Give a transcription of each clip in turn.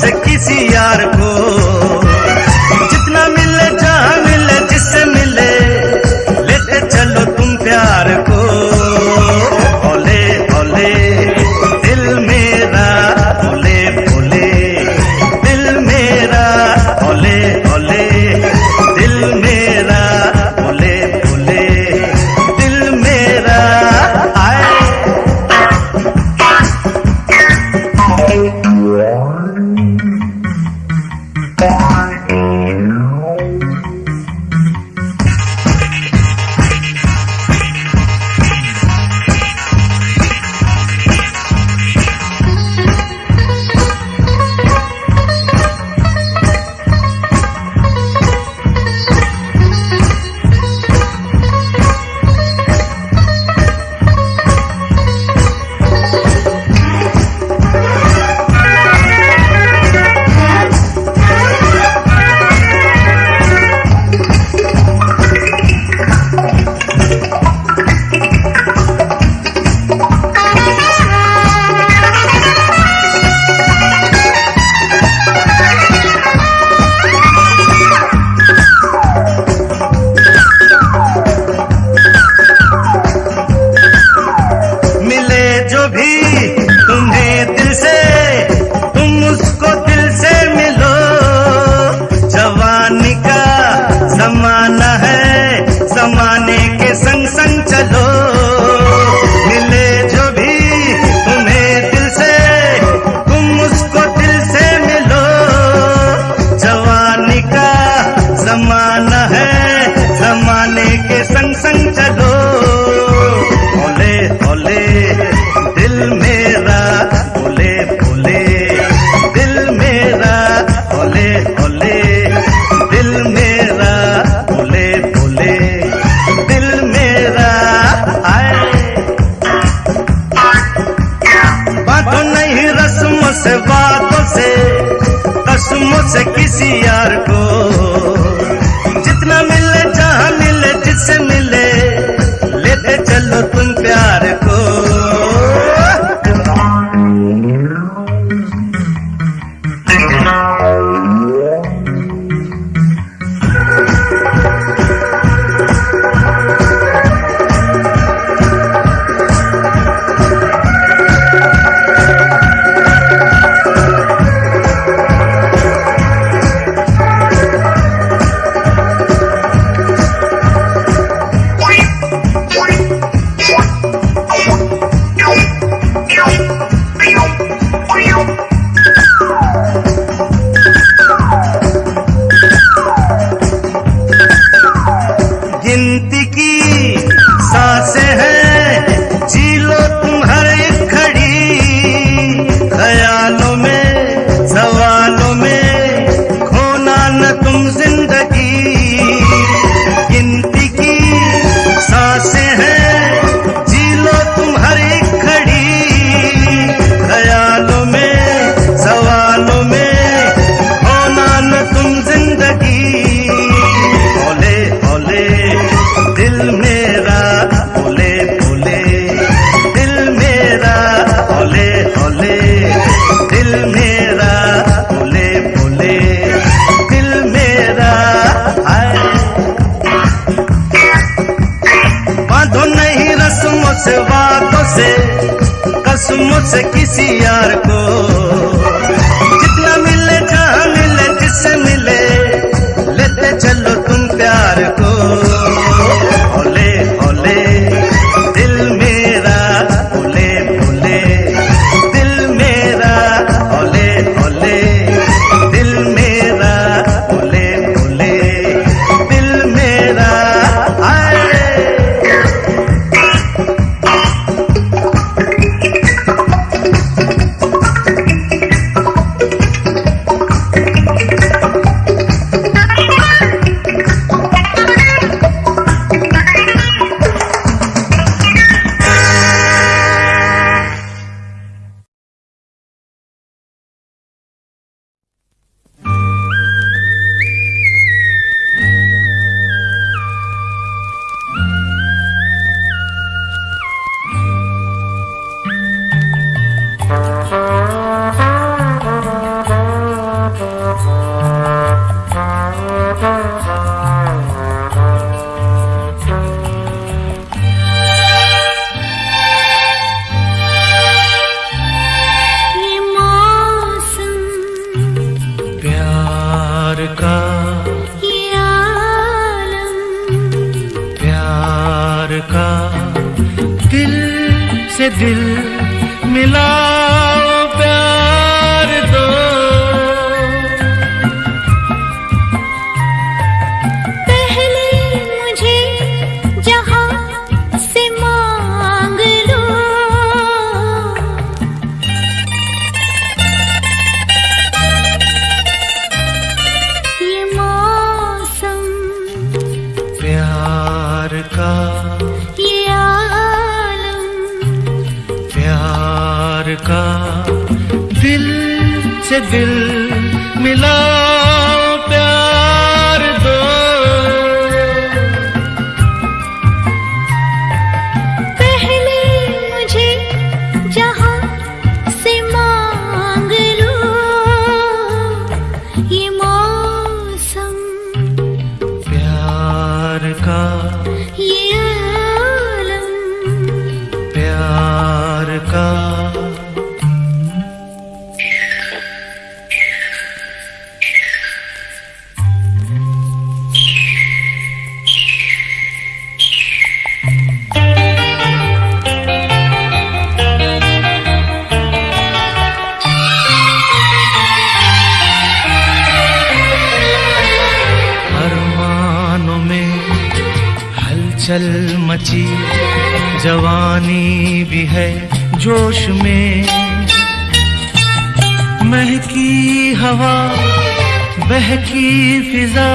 से किसी यार को धुन से किसी यार को दिल मिलाओ हलचल मची, जवानी भी है जोश में। महकी हवा, बहकी फिजा,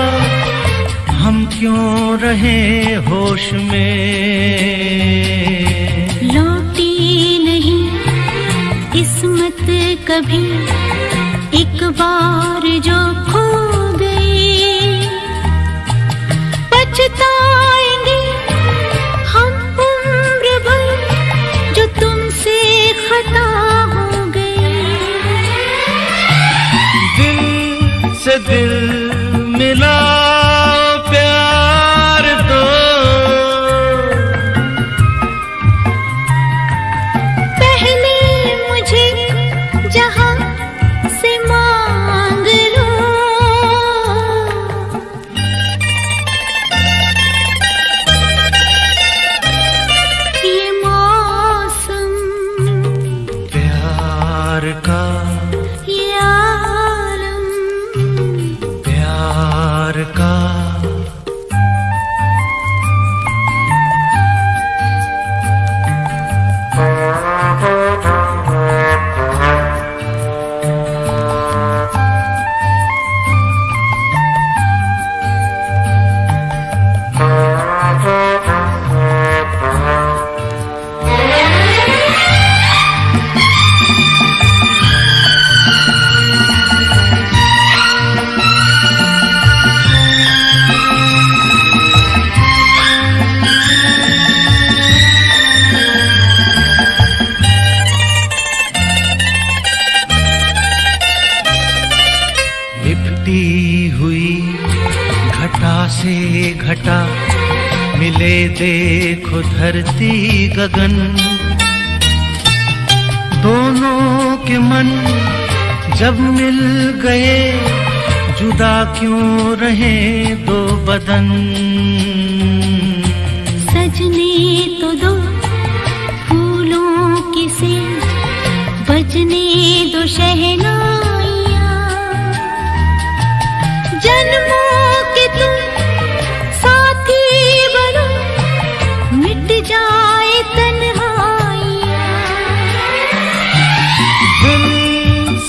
हम क्यों रहे होश में? लौटी नहीं किस्मत कभी, एक बार जो खो खता हो गई। दिल से दिल मिला। धरती गगन। दोनों के मन जब मिल गए, जुदा क्यों रहे दो बदन? सजने तो दो फूलों की से, बजने दो शहनाइयाँ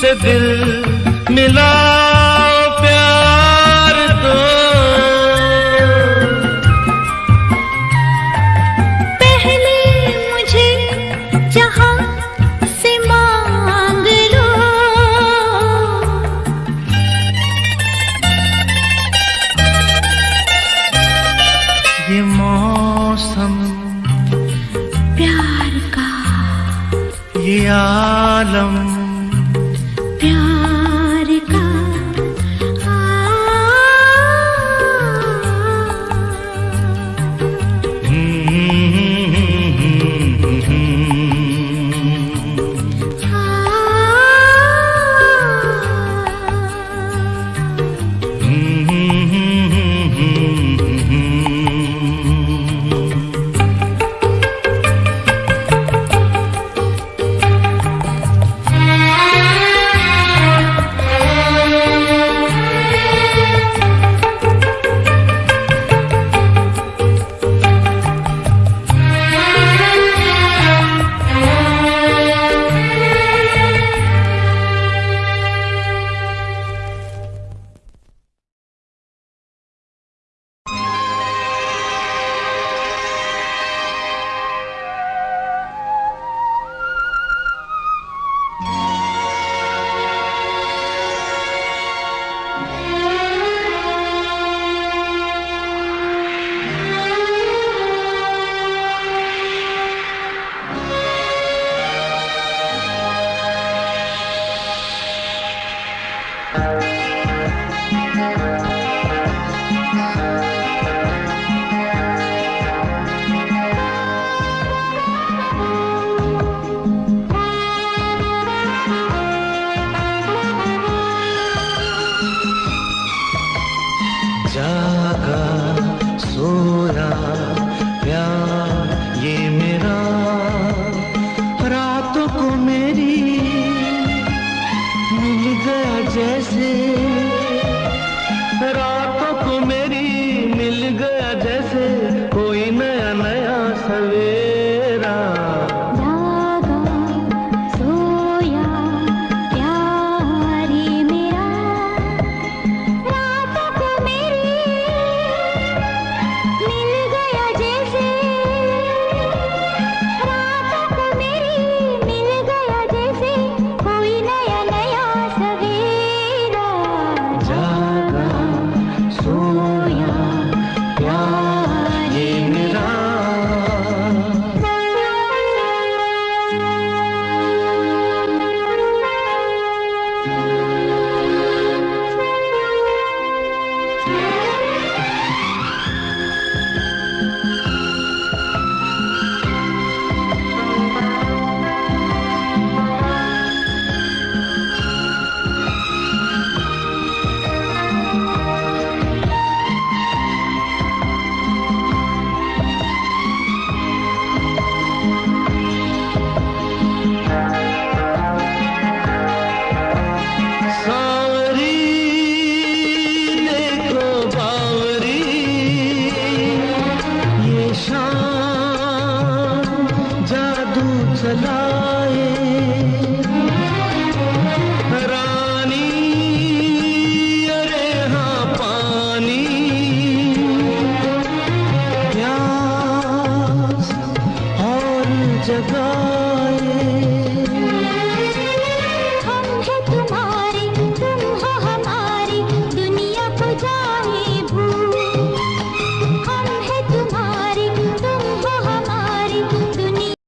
से दिल मिला प्यार दो पहले मुझे जहाँ से मांग लो। ये मौसम प्यार का। ये आलम रातों को मेरी मिल गया जैसे